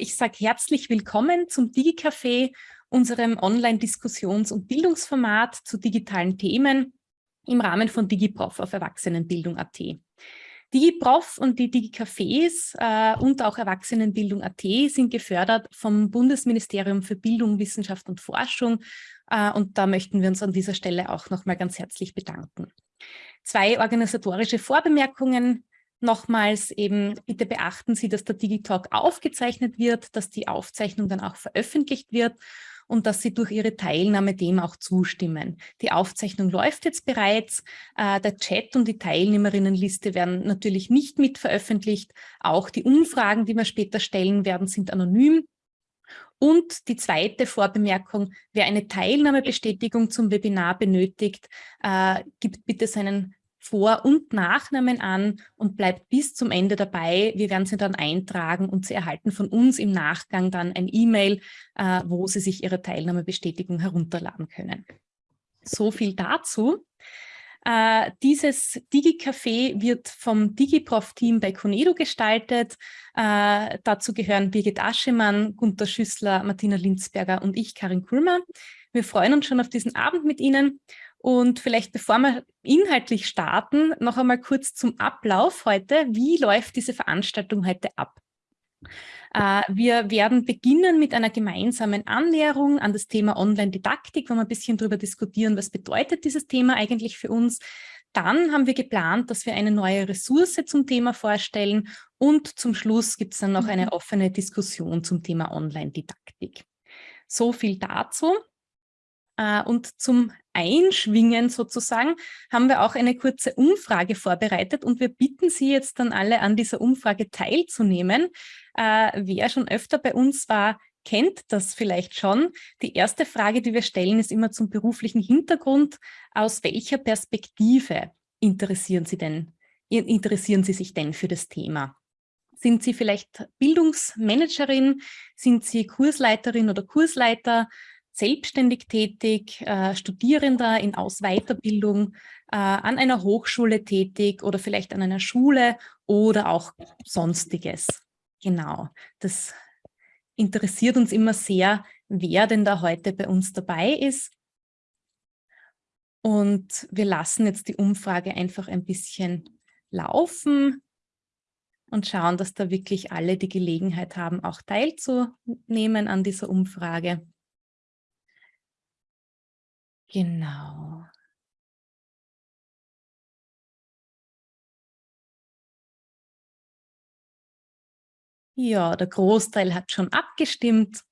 Ich sage herzlich willkommen zum DigiCafé, unserem Online-Diskussions- und Bildungsformat zu digitalen Themen im Rahmen von DigiProf auf Erwachsenenbildung.at. DigiProf und die DigiCafés äh, und auch Erwachsenenbildung.at sind gefördert vom Bundesministerium für Bildung, Wissenschaft und Forschung. Äh, und da möchten wir uns an dieser Stelle auch nochmal ganz herzlich bedanken. Zwei organisatorische Vorbemerkungen. Nochmals eben, bitte beachten Sie, dass der Digitalk aufgezeichnet wird, dass die Aufzeichnung dann auch veröffentlicht wird und dass Sie durch Ihre Teilnahme dem auch zustimmen. Die Aufzeichnung läuft jetzt bereits. Äh, der Chat und die Teilnehmerinnenliste werden natürlich nicht mit veröffentlicht. Auch die Umfragen, die wir später stellen werden, sind anonym. Und die zweite Vorbemerkung, wer eine Teilnahmebestätigung zum Webinar benötigt, äh, gibt bitte seinen vor- und Nachnamen an und bleibt bis zum Ende dabei. Wir werden sie dann eintragen und Sie erhalten von uns im Nachgang dann ein E-Mail, äh, wo Sie sich Ihre Teilnahmebestätigung herunterladen können. So viel dazu. Äh, dieses DigiCafé wird vom DigiProf-Team bei Conedo gestaltet. Äh, dazu gehören Birgit Aschemann, Gunter Schüssler, Martina Linzberger und ich, Karin Kulmer. Wir freuen uns schon auf diesen Abend mit Ihnen und vielleicht bevor wir inhaltlich starten, noch einmal kurz zum Ablauf heute. Wie läuft diese Veranstaltung heute ab? Äh, wir werden beginnen mit einer gemeinsamen Annäherung an das Thema Online-Didaktik, wo wir ein bisschen darüber diskutieren, was bedeutet dieses Thema eigentlich für uns. Dann haben wir geplant, dass wir eine neue Ressource zum Thema vorstellen und zum Schluss gibt es dann noch eine mhm. offene Diskussion zum Thema Online-Didaktik. So viel dazu. Äh, und zum Einschwingen sozusagen haben wir auch eine kurze Umfrage vorbereitet und wir bitten Sie jetzt dann alle an dieser Umfrage teilzunehmen. Äh, wer schon öfter bei uns war, kennt das vielleicht schon. Die erste Frage, die wir stellen, ist immer zum beruflichen Hintergrund. Aus welcher Perspektive interessieren Sie denn, interessieren Sie sich denn für das Thema? Sind Sie vielleicht Bildungsmanagerin? Sind Sie Kursleiterin oder Kursleiter? Selbstständig tätig, äh, Studierender in Aus-Weiterbildung, äh, an einer Hochschule tätig oder vielleicht an einer Schule oder auch Sonstiges. Genau, das interessiert uns immer sehr, wer denn da heute bei uns dabei ist. Und wir lassen jetzt die Umfrage einfach ein bisschen laufen und schauen, dass da wirklich alle die Gelegenheit haben, auch teilzunehmen an dieser Umfrage. Genau. Ja, der Großteil hat schon abgestimmt.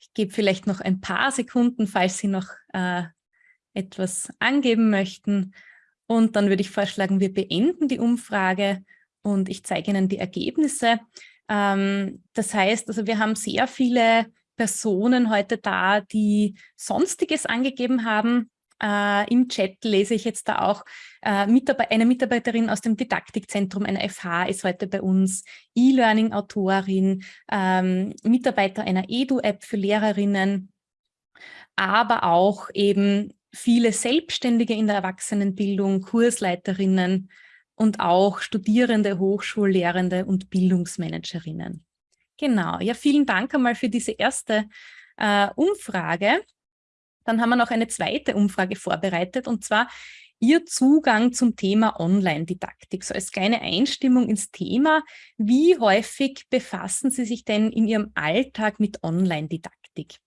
Ich gebe vielleicht noch ein paar Sekunden, falls Sie noch äh, etwas angeben möchten. Und dann würde ich vorschlagen, wir beenden die Umfrage und ich zeige Ihnen die Ergebnisse. Ähm, das heißt, also wir haben sehr viele Personen heute da, die Sonstiges angegeben haben. Äh, Im Chat lese ich jetzt da auch, äh, Mitarbeiter, eine Mitarbeiterin aus dem Didaktikzentrum einer FH ist heute bei uns, E-Learning-Autorin, ähm, Mitarbeiter einer Edu-App für Lehrerinnen, aber auch eben viele Selbstständige in der Erwachsenenbildung, Kursleiterinnen und auch Studierende, Hochschullehrende und Bildungsmanagerinnen. Genau, ja, vielen Dank einmal für diese erste äh, Umfrage. Dann haben wir noch eine zweite Umfrage vorbereitet und zwar Ihr Zugang zum Thema Online-Didaktik. So als kleine Einstimmung ins Thema, wie häufig befassen Sie sich denn in Ihrem Alltag mit Online-Didaktik?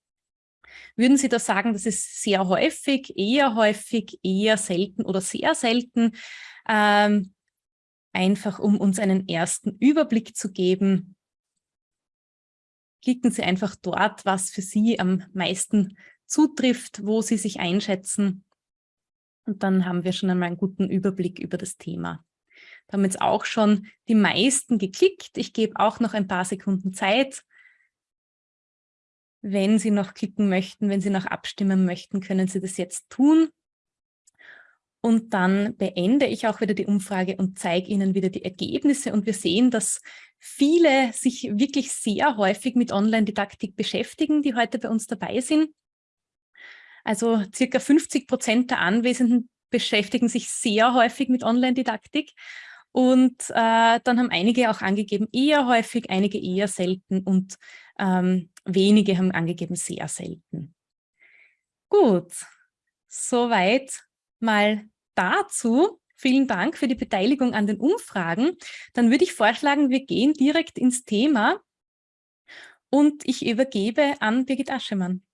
Würden Sie da sagen, das ist sehr häufig, eher häufig, eher selten oder sehr selten? Ähm, einfach um uns einen ersten Überblick zu geben, klicken Sie einfach dort, was für Sie am meisten zutrifft, wo Sie sich einschätzen. Und dann haben wir schon einmal einen guten Überblick über das Thema. Da haben jetzt auch schon die meisten geklickt. Ich gebe auch noch ein paar Sekunden Zeit. Wenn Sie noch klicken möchten, wenn Sie noch abstimmen möchten, können Sie das jetzt tun. Und dann beende ich auch wieder die Umfrage und zeige Ihnen wieder die Ergebnisse. Und wir sehen, dass viele sich wirklich sehr häufig mit Online-Didaktik beschäftigen, die heute bei uns dabei sind. Also circa 50 Prozent der Anwesenden beschäftigen sich sehr häufig mit Online-Didaktik. Und äh, dann haben einige auch angegeben, eher häufig, einige eher selten und ähm, wenige haben angegeben, sehr selten. Gut, soweit mal dazu. Vielen Dank für die Beteiligung an den Umfragen. Dann würde ich vorschlagen, wir gehen direkt ins Thema und ich übergebe an Birgit Aschemann.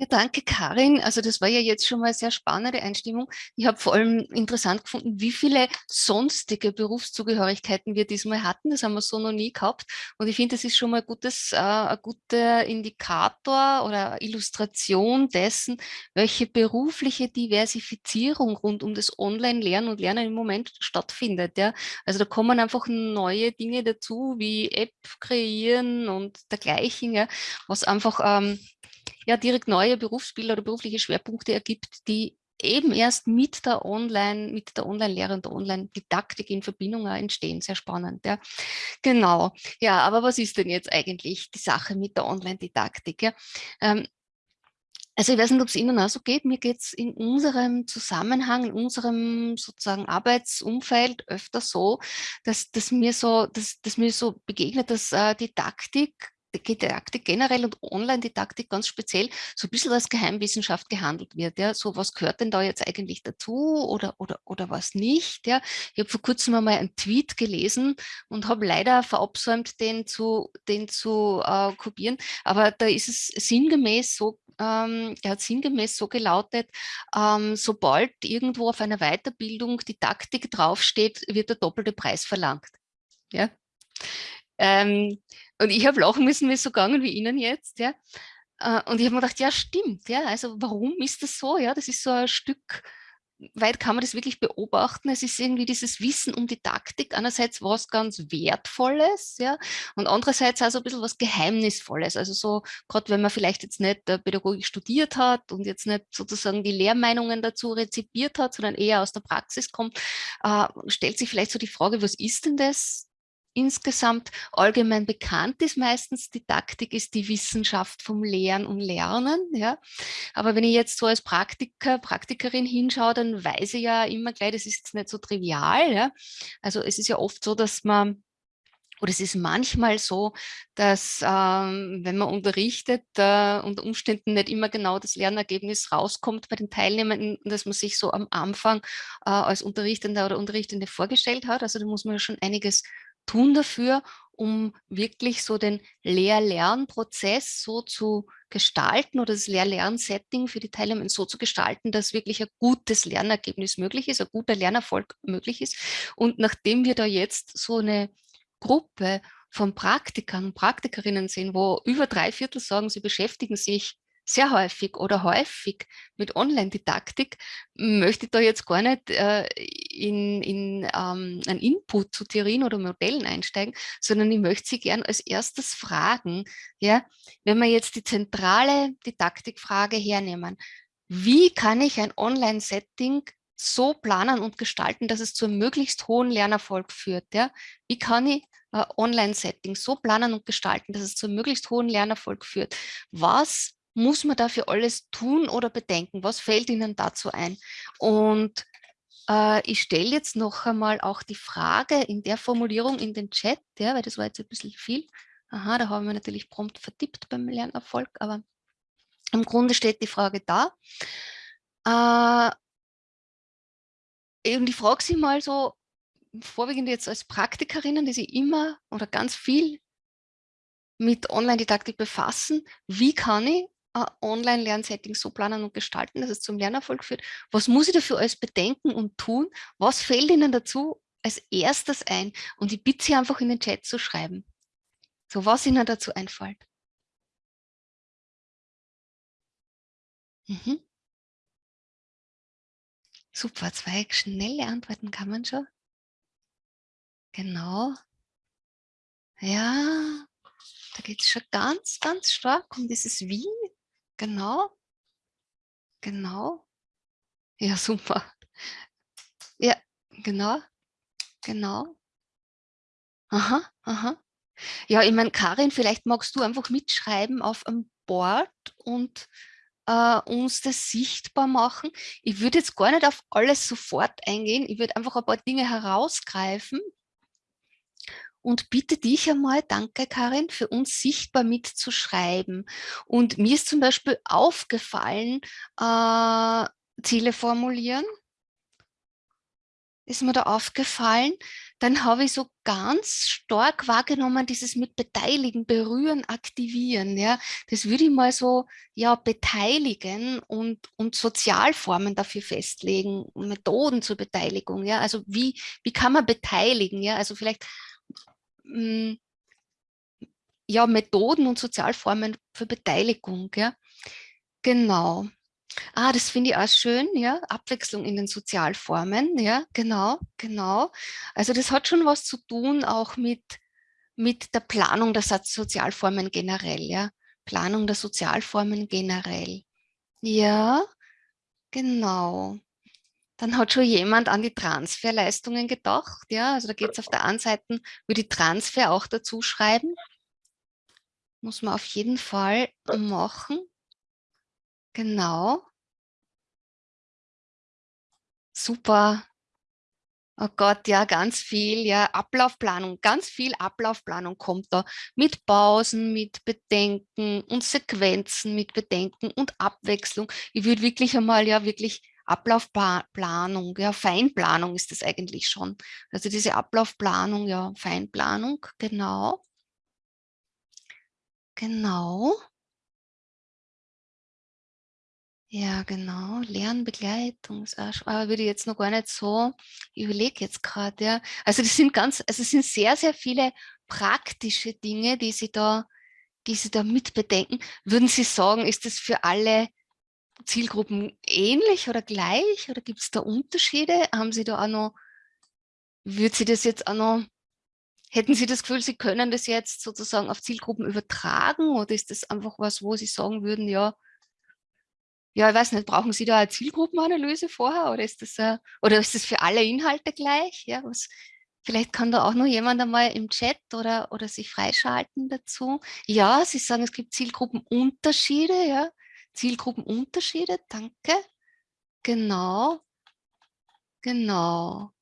Ja, danke Karin. Also das war ja jetzt schon mal eine sehr spannende Einstimmung. Ich habe vor allem interessant gefunden, wie viele sonstige Berufszugehörigkeiten wir diesmal hatten. Das haben wir so noch nie gehabt. Und ich finde, das ist schon mal gutes, äh, ein guter Indikator oder Illustration dessen, welche berufliche Diversifizierung rund um das Online-Lernen und Lernen im Moment stattfindet. Ja? Also da kommen einfach neue Dinge dazu, wie App kreieren und dergleichen, ja? was einfach ähm, ja direkt neue Berufsbilder oder berufliche Schwerpunkte ergibt, die eben erst mit der Online, mit der Online-Lehre und der Online-Didaktik in Verbindung entstehen. Sehr spannend, ja. Genau. Ja, aber was ist denn jetzt eigentlich die Sache mit der Online-Didaktik? Ja? Ähm, also ich weiß nicht, ob es Ihnen auch so geht. Mir geht es in unserem Zusammenhang, in unserem sozusagen Arbeitsumfeld öfter so, dass, dass, mir, so dass, dass mir so begegnet, dass äh, Didaktik Didaktik generell und Online-Didaktik ganz speziell so ein bisschen als Geheimwissenschaft gehandelt wird. Ja? So, was gehört denn da jetzt eigentlich dazu oder, oder, oder was nicht? Ja? Ich habe vor kurzem einmal einen Tweet gelesen und habe leider verabsäumt, den zu, den zu äh, kopieren, aber da ist es sinngemäß so, ähm, er hat sinngemäß so gelautet, ähm, sobald irgendwo auf einer Weiterbildung Didaktik draufsteht, wird der doppelte Preis verlangt. Ja? Ähm, und ich habe lachen müssen, wie es so gegangen wie Ihnen jetzt. Ja. Äh, und ich habe mir gedacht, ja stimmt, ja, also warum ist das so? Ja, das ist so ein Stück, weit kann man das wirklich beobachten. Es ist irgendwie dieses Wissen um Didaktik, einerseits was ganz Wertvolles, ja, und andererseits also ein bisschen was Geheimnisvolles. Also so, gerade wenn man vielleicht jetzt nicht äh, Pädagogik studiert hat und jetzt nicht sozusagen die Lehrmeinungen dazu rezipiert hat, sondern eher aus der Praxis kommt, äh, stellt sich vielleicht so die Frage, was ist denn das insgesamt allgemein bekannt ist meistens, Didaktik ist die Wissenschaft vom Lehren und Lernen. Ja. Aber wenn ich jetzt so als Praktiker, Praktikerin hinschaue, dann weiß ich ja immer gleich, das ist jetzt nicht so trivial. Ja. Also es ist ja oft so, dass man oder es ist manchmal so, dass ähm, wenn man unterrichtet, äh, unter Umständen nicht immer genau das Lernergebnis rauskommt bei den Teilnehmern, dass man sich so am Anfang äh, als Unterrichtender oder Unterrichtende vorgestellt hat. Also da muss man schon einiges tun dafür, um wirklich so den Lehr-Lernprozess so zu gestalten oder das Lehr-Lern-Setting für die Teilnehmer so zu gestalten, dass wirklich ein gutes Lernergebnis möglich ist, ein guter Lernerfolg möglich ist. Und nachdem wir da jetzt so eine Gruppe von Praktikern und Praktikerinnen sehen, wo über drei Viertel sagen, sie beschäftigen sich sehr häufig oder häufig mit Online-Didaktik, möchte ich da jetzt gar nicht äh, in, in ähm, einen Input zu Theorien oder Modellen einsteigen, sondern ich möchte Sie gern als erstes fragen, ja, wenn wir jetzt die zentrale Didaktikfrage hernehmen, wie kann ich ein Online-Setting so planen und gestalten, dass es zu einem möglichst hohen Lernerfolg führt? Ja? Wie kann ich äh, Online-Setting so planen und gestalten, dass es zu einem möglichst hohen Lernerfolg führt? Was muss man dafür alles tun oder bedenken? Was fällt Ihnen dazu ein? Und äh, ich stelle jetzt noch einmal auch die Frage in der Formulierung in den Chat, ja, weil das war jetzt ein bisschen viel. Aha, da haben wir natürlich prompt vertippt beim Lernerfolg, aber im Grunde steht die Frage da. Äh, und ich frage Sie mal so, vorwiegend jetzt als Praktikerinnen, die sich immer oder ganz viel mit Online-Didaktik befassen, wie kann ich äh, Online-Lernsettings so planen und gestalten, dass es zum Lernerfolg führt? Was muss ich dafür alles bedenken und tun? Was fällt Ihnen dazu als erstes ein? Und ich bitte Sie einfach in den Chat zu schreiben. So, was Ihnen dazu einfällt. Mhm. Super, zwei schnelle Antworten kann man schon. Genau. Ja, da geht es schon ganz, ganz stark um dieses Wie. Genau. Genau. Ja, super. Ja, genau. Genau. Aha, aha. Ja, ich meine, Karin, vielleicht magst du einfach mitschreiben auf einem Board und äh, uns das sichtbar machen. Ich würde jetzt gar nicht auf alles sofort eingehen. Ich würde einfach ein paar Dinge herausgreifen und bitte dich einmal, danke Karin, für uns sichtbar mitzuschreiben. Und mir ist zum Beispiel aufgefallen, äh, Ziele formulieren, ist mir da aufgefallen, dann habe ich so ganz stark wahrgenommen, dieses mit Beteiligen, Berühren, Aktivieren. Ja, das würde ich mal so ja beteiligen und, und Sozialformen dafür festlegen, Methoden zur Beteiligung. Ja, also wie, wie kann man beteiligen? Ja, also vielleicht ja, Methoden und Sozialformen für Beteiligung. Ja, genau. Ah, das finde ich auch schön, ja, Abwechslung in den Sozialformen, ja, genau, genau. Also das hat schon was zu tun auch mit, mit der Planung der Sozialformen generell, ja, Planung der Sozialformen generell. Ja, genau. Dann hat schon jemand an die Transferleistungen gedacht, ja, also da geht es auf der einen Seite, würde die Transfer auch dazu schreiben. Muss man auf jeden Fall machen. Genau. Super. Oh Gott, ja, ganz viel, ja, Ablaufplanung, ganz viel Ablaufplanung kommt da mit Pausen, mit Bedenken und Sequenzen mit Bedenken und Abwechslung. Ich würde wirklich einmal, ja, wirklich Ablaufplanung, ja, Feinplanung ist das eigentlich schon. Also diese Ablaufplanung, ja, Feinplanung, genau. Genau. Ja, genau. Lernbegleitung, aber würde ich jetzt noch gar nicht so, ich überlege jetzt gerade, ja. Also das sind ganz, also es sind sehr, sehr viele praktische Dinge, die Sie da, die Sie da mitbedenken. Würden Sie sagen, ist das für alle Zielgruppen ähnlich oder gleich oder gibt es da Unterschiede? Haben Sie da auch noch, würde Sie das jetzt auch noch, hätten Sie das Gefühl, Sie können das jetzt sozusagen auf Zielgruppen übertragen oder ist das einfach was, wo Sie sagen würden, ja, ja, ich weiß nicht, brauchen Sie da eine Zielgruppenanalyse vorher oder ist das, äh, oder ist das für alle Inhalte gleich? Ja, was, vielleicht kann da auch noch jemand einmal im Chat oder, oder sich freischalten dazu. Ja, Sie sagen, es gibt Zielgruppenunterschiede, ja, Zielgruppenunterschiede, danke. Genau, genau.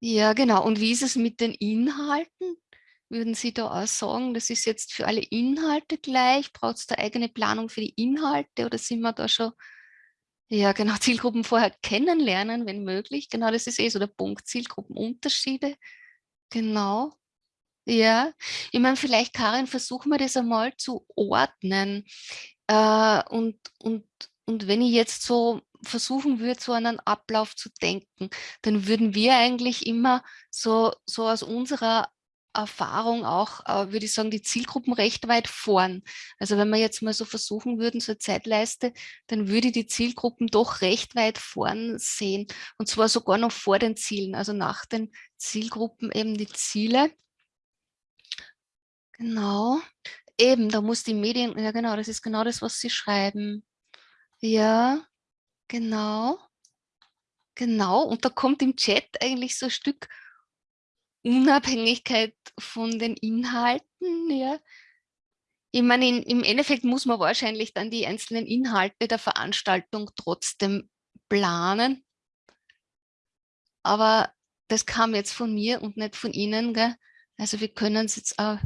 Ja, genau. Und wie ist es mit den Inhalten? Würden Sie da auch sagen, das ist jetzt für alle Inhalte gleich? Braucht es da eigene Planung für die Inhalte oder sind wir da schon, ja genau, Zielgruppen vorher kennenlernen, wenn möglich? Genau, das ist eh so der Punkt, Zielgruppenunterschiede. Genau. Ja, ich meine, vielleicht, Karin, versuchen wir das einmal zu ordnen. Äh, und, und, und wenn ich jetzt so versuchen würde, so einen Ablauf zu denken, dann würden wir eigentlich immer so, so aus unserer Erfahrung auch, äh, würde ich sagen, die Zielgruppen recht weit vorn. Also wenn wir jetzt mal so versuchen würden, so eine Zeitleiste, dann würde ich die Zielgruppen doch recht weit vorn sehen. Und zwar sogar noch vor den Zielen, also nach den Zielgruppen eben die Ziele. Genau. Eben, da muss die Medien, ja genau, das ist genau das, was Sie schreiben. Ja, genau. Genau, und da kommt im Chat eigentlich so ein Stück Unabhängigkeit von den Inhalten, ja. Ich meine, in, im Endeffekt muss man wahrscheinlich dann die einzelnen Inhalte der Veranstaltung trotzdem planen. Aber das kam jetzt von mir und nicht von Ihnen. Gell? Also wir können es jetzt ein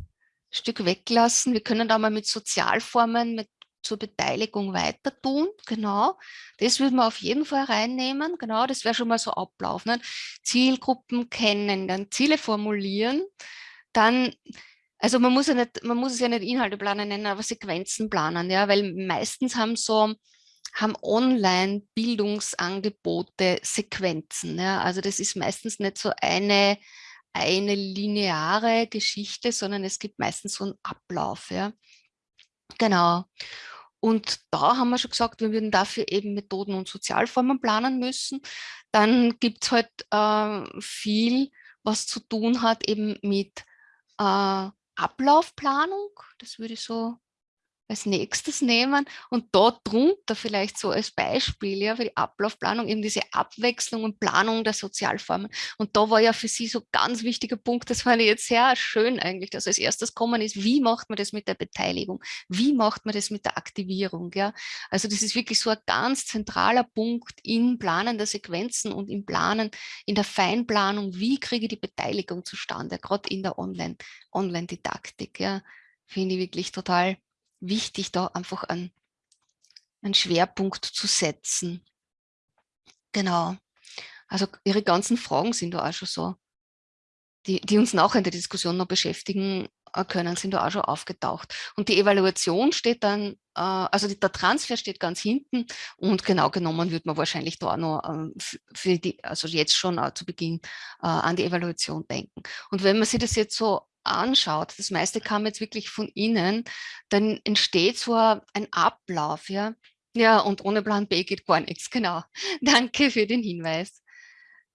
Stück weglassen. Wir können da mal mit Sozialformen, mit zur Beteiligung weiter tun. Genau, das würden wir auf jeden Fall reinnehmen. Genau, das wäre schon mal so Ablauf. Ne? Zielgruppen kennen, dann Ziele formulieren, dann also man muss ja nicht, man muss es ja nicht Inhalte planen nennen, aber Sequenzen planen, ja, weil meistens haben so haben Online-Bildungsangebote Sequenzen. Ja? Also das ist meistens nicht so eine, eine lineare Geschichte, sondern es gibt meistens so einen Ablauf. Ja? Genau. Und da haben wir schon gesagt, wir würden dafür eben Methoden und Sozialformen planen müssen. Dann gibt es halt äh, viel, was zu tun hat eben mit äh, Ablaufplanung. Das würde ich so als nächstes nehmen und dort drunter vielleicht so als Beispiel ja, für die Ablaufplanung eben diese Abwechslung und Planung der Sozialformen. Und da war ja für Sie so ganz wichtiger Punkt, das fand ich jetzt sehr schön eigentlich, dass als erstes kommen ist, wie macht man das mit der Beteiligung? Wie macht man das mit der Aktivierung? Ja? Also das ist wirklich so ein ganz zentraler Punkt im Planen der Sequenzen und im Planen, in der Feinplanung, wie kriege ich die Beteiligung zustande, gerade in der Online-Didaktik. Online ja? Finde ich wirklich total wichtig, da einfach einen, einen Schwerpunkt zu setzen. Genau. Also Ihre ganzen Fragen sind da auch schon so, die, die uns nachher in der Diskussion noch beschäftigen äh, können, sind da auch schon aufgetaucht. Und die Evaluation steht dann, äh, also der Transfer steht ganz hinten und genau genommen wird man wahrscheinlich da noch ähm, für die, also jetzt schon zu Beginn äh, an die Evaluation denken. Und wenn man sich das jetzt so anschaut, das meiste kam jetzt wirklich von Ihnen, dann entsteht so ein Ablauf, ja. Ja, und ohne Plan B geht gar nichts, genau. Danke für den Hinweis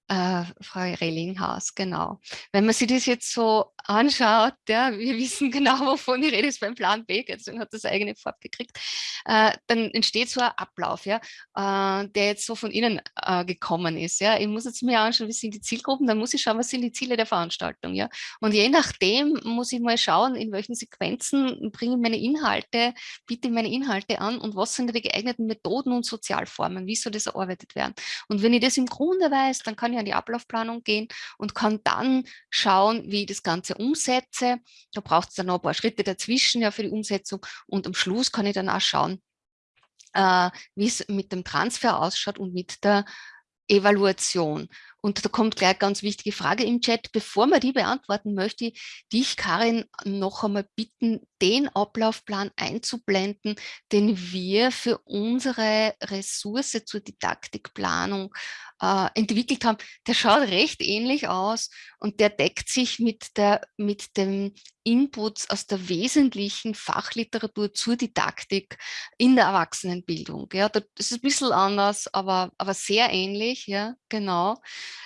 äh, Frau Rellinghaus, genau. Wenn man sich das jetzt so anschaut, ja, wir wissen genau, wovon die Rede ist beim Plan B, deswegen hat das eigene Farbe gekriegt, äh, dann entsteht so ein Ablauf, ja, äh, der jetzt so von Ihnen äh, gekommen ist. Ja. Ich muss jetzt mir anschauen, wie sind die Zielgruppen, dann muss ich schauen, was sind die Ziele der Veranstaltung. Ja. Und je nachdem muss ich mal schauen, in welchen Sequenzen bringe ich meine Inhalte, biete meine Inhalte an und was sind die geeigneten Methoden und Sozialformen, wie soll das erarbeitet werden. Und wenn ich das im Grunde weiß, dann kann ich an die Ablaufplanung gehen und kann dann schauen, wie ich das Ganze umsetze. Da braucht es dann noch ein paar Schritte dazwischen ja, für die Umsetzung und am Schluss kann ich dann auch schauen, äh, wie es mit dem Transfer ausschaut und mit der Evaluation. Und da kommt gleich eine ganz wichtige Frage im Chat. Bevor wir die beantworten, möchte ich dich, Karin, noch einmal bitten, den Ablaufplan einzublenden, den wir für unsere Ressource zur Didaktikplanung äh, entwickelt haben. Der schaut recht ähnlich aus und der deckt sich mit, der, mit dem Inputs aus der wesentlichen Fachliteratur zur Didaktik in der Erwachsenenbildung. Ja, das ist ein bisschen anders, aber, aber sehr ähnlich, ja, genau.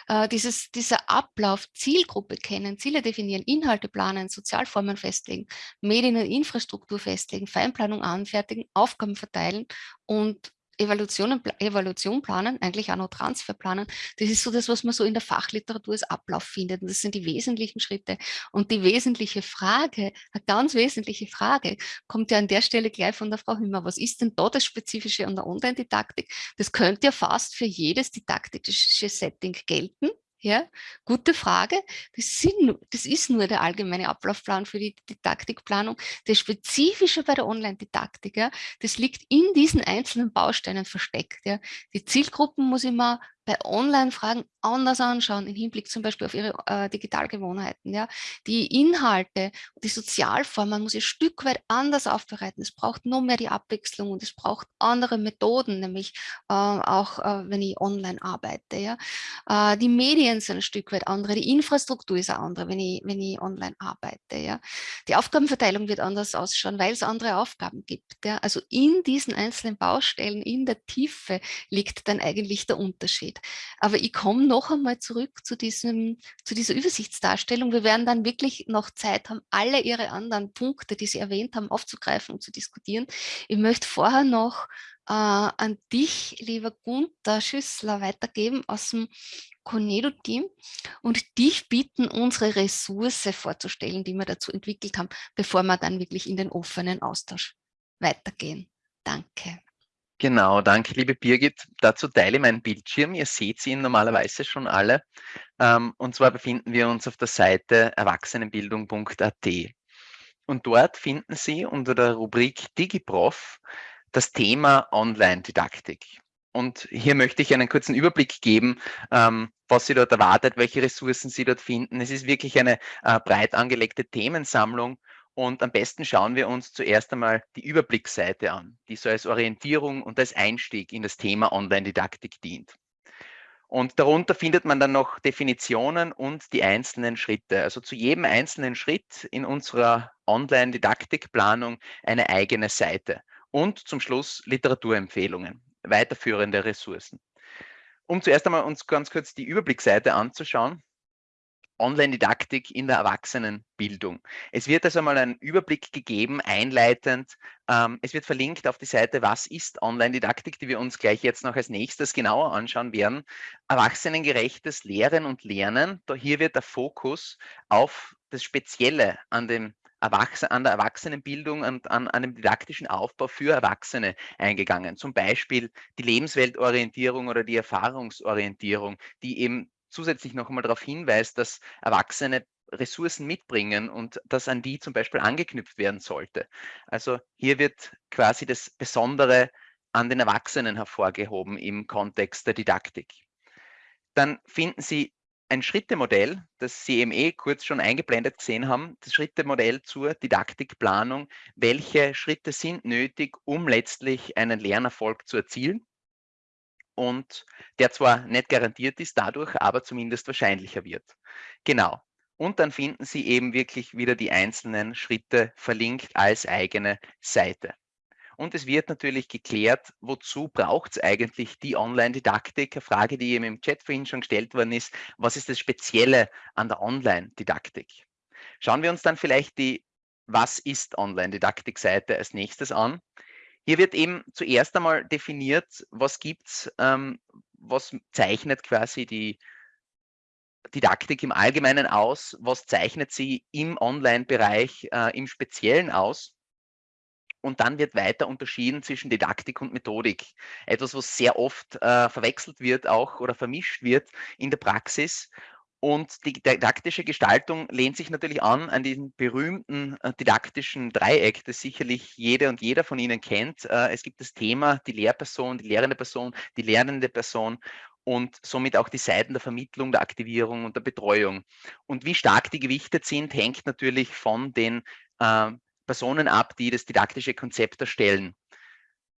Äh, dieses, dieser Ablauf, Zielgruppe kennen, Ziele definieren, Inhalte planen, Sozialformen festlegen, Medien und Infrastruktur festlegen, Feinplanung anfertigen, Aufgaben verteilen und Evaluation, Evaluation planen, eigentlich auch noch Transfer planen. Das ist so das, was man so in der Fachliteratur als Ablauf findet. Und das sind die wesentlichen Schritte. Und die wesentliche Frage, eine ganz wesentliche Frage, kommt ja an der Stelle gleich von der Frau Hümmer. Was ist denn da das Spezifische an der Online-Didaktik? Das könnte ja fast für jedes didaktische Setting gelten. Ja, gute Frage. Das, sind, das, ist nur der allgemeine Ablaufplan für die Didaktikplanung. Das Spezifische bei der Online-Didaktik, ja, das liegt in diesen einzelnen Bausteinen versteckt. Ja. Die Zielgruppen muss ich mal bei Online-Fragen anders anschauen, im Hinblick zum Beispiel auf ihre äh, Digitalgewohnheiten. Ja. Die Inhalte, die Sozialformen muss ich ein Stück weit anders aufbereiten. Es braucht noch mehr die Abwechslung und es braucht andere Methoden, nämlich äh, auch äh, wenn ich online arbeite. Ja. Äh, die Medien sind ein Stück weit andere, die Infrastruktur ist eine andere, wenn ich, wenn ich online arbeite. Ja. Die Aufgabenverteilung wird anders ausschauen, weil es andere Aufgaben gibt. Ja. Also in diesen einzelnen Baustellen, in der Tiefe liegt dann eigentlich der Unterschied. Aber ich komme noch einmal zurück zu, diesem, zu dieser Übersichtsdarstellung. Wir werden dann wirklich noch Zeit haben, alle Ihre anderen Punkte, die Sie erwähnt haben, aufzugreifen und zu diskutieren. Ich möchte vorher noch äh, an dich, lieber Gunther Schüssler, weitergeben aus dem Conedo-Team und dich bitten, unsere Ressource vorzustellen, die wir dazu entwickelt haben, bevor wir dann wirklich in den offenen Austausch weitergehen. Danke. Genau, danke liebe Birgit. Dazu teile ich meinen Bildschirm. Ihr seht ihn normalerweise schon alle. Ähm, und zwar befinden wir uns auf der Seite erwachsenenbildung.at. Und dort finden Sie unter der Rubrik DigiProf das Thema Online-Didaktik. Und hier möchte ich einen kurzen Überblick geben, ähm, was Sie dort erwartet, welche Ressourcen Sie dort finden. Es ist wirklich eine äh, breit angelegte Themensammlung und am besten schauen wir uns zuerst einmal die Überblicksseite an, die so als Orientierung und als Einstieg in das Thema Online-Didaktik dient. Und darunter findet man dann noch Definitionen und die einzelnen Schritte. Also zu jedem einzelnen Schritt in unserer Online-Didaktikplanung eine eigene Seite. Und zum Schluss Literaturempfehlungen, weiterführende Ressourcen. Um zuerst einmal uns ganz kurz die Überblicksseite anzuschauen, Online-Didaktik in der Erwachsenenbildung. Es wird also mal einen Überblick gegeben, einleitend. Ähm, es wird verlinkt auf die Seite, was ist Online-Didaktik, die wir uns gleich jetzt noch als nächstes genauer anschauen werden. Erwachsenengerechtes Lehren und Lernen. Da hier wird der Fokus auf das Spezielle an dem Erwachsene, an der Erwachsenenbildung und an, an einem didaktischen Aufbau für Erwachsene eingegangen. Zum Beispiel die Lebensweltorientierung oder die Erfahrungsorientierung, die eben zusätzlich noch einmal darauf hinweist, dass Erwachsene Ressourcen mitbringen und das an die zum Beispiel angeknüpft werden sollte. Also hier wird quasi das Besondere an den Erwachsenen hervorgehoben im Kontext der Didaktik. Dann finden Sie ein Schrittemodell, das Sie eben eh kurz schon eingeblendet gesehen haben, das Schrittemodell zur Didaktikplanung. Welche Schritte sind nötig, um letztlich einen Lernerfolg zu erzielen? Und der zwar nicht garantiert ist dadurch, aber zumindest wahrscheinlicher wird. Genau. Und dann finden Sie eben wirklich wieder die einzelnen Schritte verlinkt als eigene Seite. Und es wird natürlich geklärt, wozu braucht es eigentlich die Online-Didaktik? Eine Frage, die eben im Chat vorhin schon gestellt worden ist. Was ist das Spezielle an der Online-Didaktik? Schauen wir uns dann vielleicht die Was ist Online-Didaktik-Seite als nächstes an. Hier wird eben zuerst einmal definiert, was gibt es, ähm, was zeichnet quasi die Didaktik im Allgemeinen aus, was zeichnet sie im Online-Bereich äh, im Speziellen aus. Und dann wird weiter unterschieden zwischen Didaktik und Methodik. Etwas, was sehr oft äh, verwechselt wird auch oder vermischt wird in der Praxis. Und die didaktische Gestaltung lehnt sich natürlich an an diesen berühmten äh, didaktischen Dreieck, das sicherlich jede und jeder von Ihnen kennt. Äh, es gibt das Thema, die Lehrperson, die lehrende Person, die lernende Person und somit auch die Seiten der Vermittlung, der Aktivierung und der Betreuung. Und wie stark die gewichtet sind, hängt natürlich von den äh, Personen ab, die das didaktische Konzept erstellen.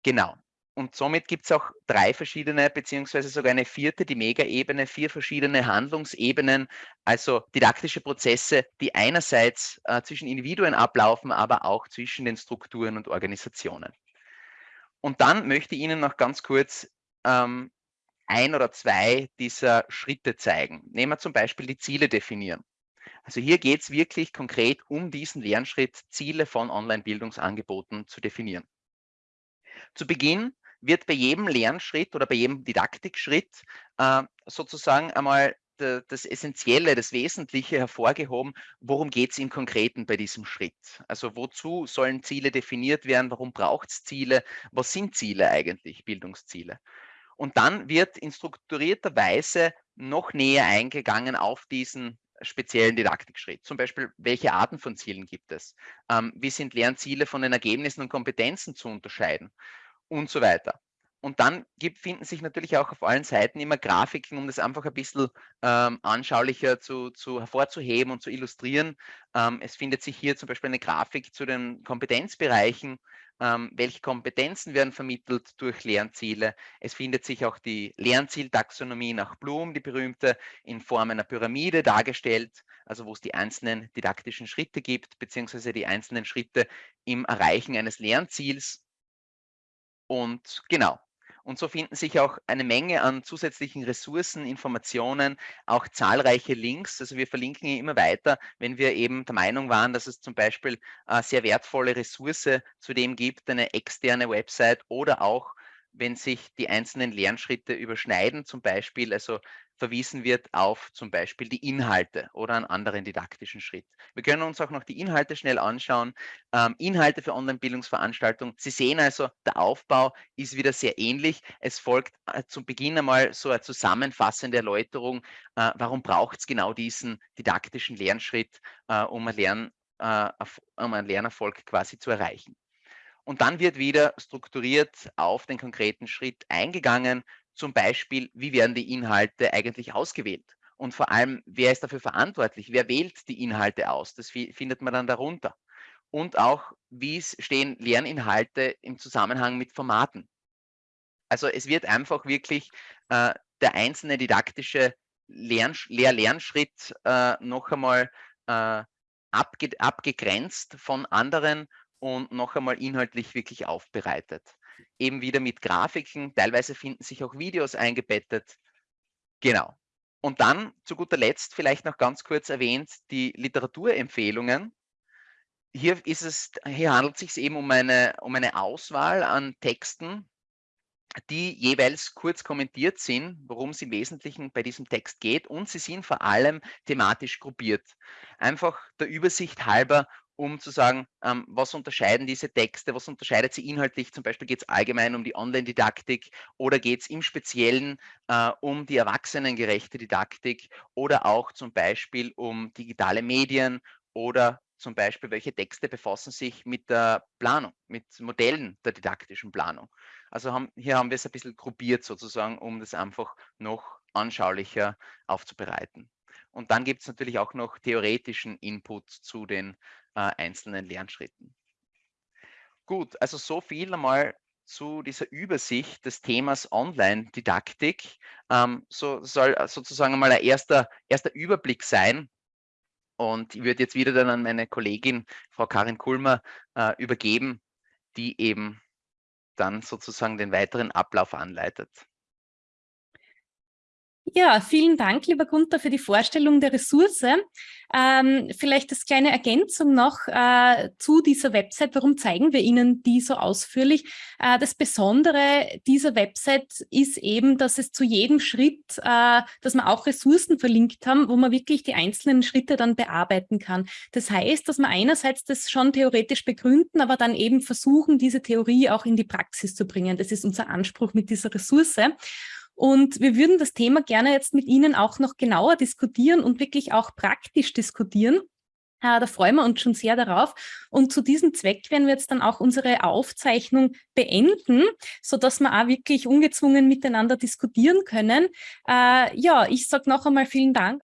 Genau. Und somit gibt es auch drei verschiedene, beziehungsweise sogar eine vierte, die Mega-Ebene, vier verschiedene Handlungsebenen, also didaktische Prozesse, die einerseits äh, zwischen Individuen ablaufen, aber auch zwischen den Strukturen und Organisationen. Und dann möchte ich Ihnen noch ganz kurz ähm, ein oder zwei dieser Schritte zeigen. Nehmen wir zum Beispiel die Ziele definieren. Also hier geht es wirklich konkret um diesen Lernschritt, Ziele von Online-Bildungsangeboten zu definieren. Zu Beginn wird bei jedem Lernschritt oder bei jedem Didaktikschritt äh, sozusagen einmal das Essentielle, das Wesentliche hervorgehoben, worum geht es im Konkreten bei diesem Schritt? Also wozu sollen Ziele definiert werden? Warum braucht es Ziele? Was sind Ziele eigentlich, Bildungsziele? Und dann wird in strukturierter Weise noch näher eingegangen auf diesen speziellen Didaktikschritt. Zum Beispiel, welche Arten von Zielen gibt es? Ähm, wie sind Lernziele von den Ergebnissen und Kompetenzen zu unterscheiden? Und so weiter. Und dann gibt, finden sich natürlich auch auf allen Seiten immer Grafiken, um das einfach ein bisschen ähm, anschaulicher zu, zu, hervorzuheben und zu illustrieren. Ähm, es findet sich hier zum Beispiel eine Grafik zu den Kompetenzbereichen, ähm, welche Kompetenzen werden vermittelt durch Lernziele. Es findet sich auch die Lernzieltaxonomie nach Blum, die berühmte, in Form einer Pyramide dargestellt, also wo es die einzelnen didaktischen Schritte gibt, beziehungsweise die einzelnen Schritte im Erreichen eines Lernziels. Und genau, und so finden sich auch eine Menge an zusätzlichen Ressourcen, Informationen, auch zahlreiche Links. Also wir verlinken immer weiter, wenn wir eben der Meinung waren, dass es zum Beispiel eine sehr wertvolle Ressource zu dem gibt, eine externe Website oder auch wenn sich die einzelnen Lernschritte überschneiden, zum Beispiel, also verwiesen wird auf zum Beispiel die Inhalte oder einen anderen didaktischen Schritt. Wir können uns auch noch die Inhalte schnell anschauen. Ähm, Inhalte für Online-Bildungsveranstaltungen. Sie sehen also, der Aufbau ist wieder sehr ähnlich. Es folgt äh, zu Beginn einmal so eine zusammenfassende Erläuterung, äh, warum braucht es genau diesen didaktischen Lernschritt, äh, um, einen Lern, äh, um einen Lernerfolg quasi zu erreichen. Und dann wird wieder strukturiert auf den konkreten Schritt eingegangen zum Beispiel, wie werden die Inhalte eigentlich ausgewählt? Und vor allem, wer ist dafür verantwortlich? Wer wählt die Inhalte aus? Das findet man dann darunter. Und auch, wie stehen Lerninhalte im Zusammenhang mit Formaten? Also es wird einfach wirklich äh, der einzelne didaktische Lern Lehr-Lernschritt äh, noch einmal äh, abge abgegrenzt von anderen und noch einmal inhaltlich wirklich aufbereitet eben wieder mit Grafiken. Teilweise finden sich auch Videos eingebettet. Genau. Und dann zu guter Letzt vielleicht noch ganz kurz erwähnt die Literaturempfehlungen. Hier, ist es, hier handelt es sich eben um eine, um eine Auswahl an Texten, die jeweils kurz kommentiert sind, worum es im Wesentlichen bei diesem Text geht und sie sind vor allem thematisch gruppiert. Einfach der Übersicht halber, um zu sagen, ähm, was unterscheiden diese Texte, was unterscheidet sie inhaltlich, zum Beispiel geht es allgemein um die Online-Didaktik oder geht es im Speziellen äh, um die erwachsenengerechte Didaktik oder auch zum Beispiel um digitale Medien oder zum Beispiel, welche Texte befassen sich mit der Planung, mit Modellen der didaktischen Planung. Also haben, hier haben wir es ein bisschen gruppiert sozusagen, um das einfach noch anschaulicher aufzubereiten. Und dann gibt es natürlich auch noch theoretischen Input zu den äh, einzelnen Lernschritten. Gut, also so viel einmal zu dieser Übersicht des Themas Online-Didaktik. Ähm, so soll sozusagen mal ein erster, erster Überblick sein, und ich würde jetzt wieder dann an meine Kollegin, Frau Karin Kulmer, äh, übergeben, die eben dann sozusagen den weiteren Ablauf anleitet. Ja, vielen Dank, lieber Gunther, für die Vorstellung der Ressource. Ähm, vielleicht als kleine Ergänzung noch äh, zu dieser Website. Warum zeigen wir Ihnen die so ausführlich? Äh, das Besondere dieser Website ist eben, dass es zu jedem Schritt, äh, dass wir auch Ressourcen verlinkt haben, wo man wirklich die einzelnen Schritte dann bearbeiten kann. Das heißt, dass wir einerseits das schon theoretisch begründen, aber dann eben versuchen, diese Theorie auch in die Praxis zu bringen. Das ist unser Anspruch mit dieser Ressource. Und wir würden das Thema gerne jetzt mit Ihnen auch noch genauer diskutieren und wirklich auch praktisch diskutieren. Äh, da freuen wir uns schon sehr darauf. Und zu diesem Zweck werden wir jetzt dann auch unsere Aufzeichnung beenden, sodass wir auch wirklich ungezwungen miteinander diskutieren können. Äh, ja, ich sage noch einmal vielen Dank